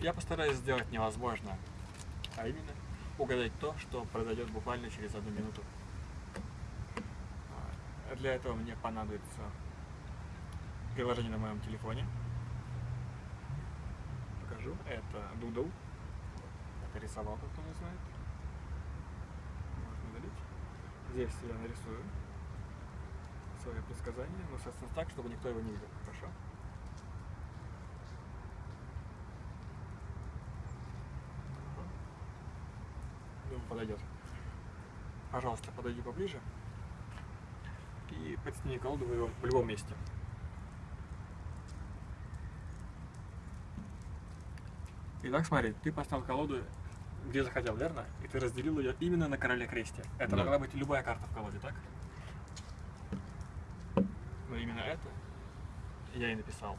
Я постараюсь сделать невозможное, а именно угадать то, что произойдет буквально через одну минуту. А, Для этого мне понадобится приложение на моем телефоне. Покажу. Это Doodle. Это рисовалка, кто не знает. Можно удалить. Здесь я нарисую свое предсказание, но, соответственно, так, чтобы никто его не видел. Хорошо? Подойдет. Пожалуйста, подойди поближе и подсними колоду в его- в любом месте. Итак, смотри, ты поставил колоду где захотел, верно? И ты разделил ее именно на короле кресте. Это Да. могла быть любая карта в колоде, так? Но именно это я и написал.